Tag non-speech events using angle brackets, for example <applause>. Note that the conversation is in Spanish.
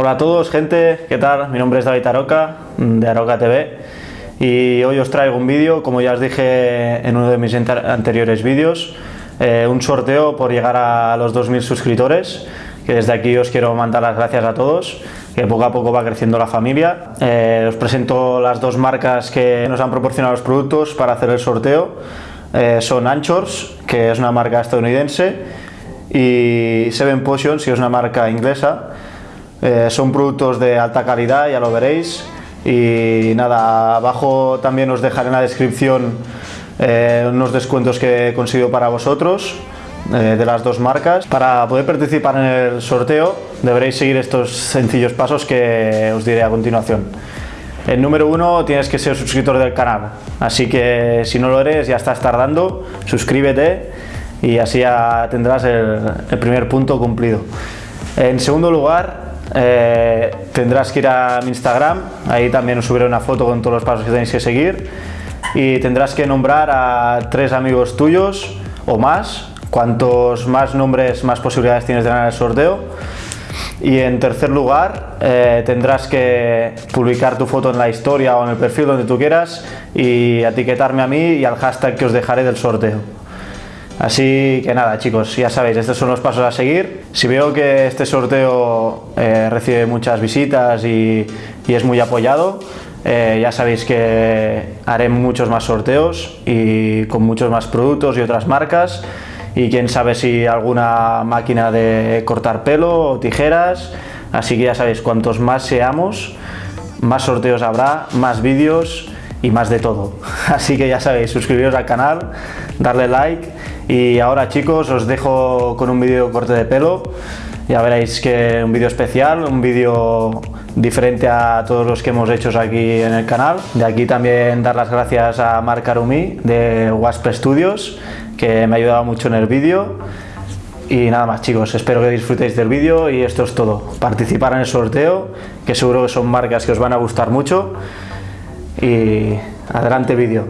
Hola a todos, gente, ¿qué tal? Mi nombre es David Aroca, de Aroca TV, y hoy os traigo un vídeo, como ya os dije en uno de mis anteriores vídeos, eh, un sorteo por llegar a los 2.000 suscriptores, que desde aquí os quiero mandar las gracias a todos, que poco a poco va creciendo la familia. Eh, os presento las dos marcas que nos han proporcionado los productos para hacer el sorteo. Eh, son Anchors, que es una marca estadounidense, y Seven Potions, que es una marca inglesa. Eh, son productos de alta calidad, ya lo veréis. Y nada, abajo también os dejaré en la descripción eh, unos descuentos que he conseguido para vosotros eh, de las dos marcas. Para poder participar en el sorteo deberéis seguir estos sencillos pasos que os diré a continuación. El número uno, tienes que ser suscriptor del canal, así que si no lo eres ya estás tardando, suscríbete y así ya tendrás el, el primer punto cumplido. En segundo lugar, eh, tendrás que ir a mi Instagram, ahí también os subiré una foto con todos los pasos que tenéis que seguir. Y tendrás que nombrar a tres amigos tuyos o más, cuantos más nombres más posibilidades tienes de ganar el sorteo. Y en tercer lugar eh, tendrás que publicar tu foto en la historia o en el perfil donde tú quieras y etiquetarme a mí y al hashtag que os dejaré del sorteo. Así que nada chicos, ya sabéis, estos son los pasos a seguir. Si veo que este sorteo eh, recibe muchas visitas y, es muy apoyado, eh, ya sabéis que haré muchos más sorteos y con muchos más productos y otras marcas y quién sabe si alguna máquina de cortar pelo o tijeras, así que ya sabéis, cuantos más seamos, más sorteos habrá, más vídeos y más de todo. <laughs> Así que ya sabéis, suscribiros al canal, darle like y ahora chicos os dejo con un vídeo corte de pelo. Ya veréis que un vídeo especial, un vídeo diferente a todos los que hemos hecho aquí en el canal. De aquí también dar las gracias a Marc Arumi de Wasp Studios, que me ha ayudado mucho en el vídeo. Y nada más chicos, espero que disfrutéis del vídeo y esto es todo. Participar en el sorteo, que seguro que son marcas que os van a gustar mucho. Y adelante vídeo.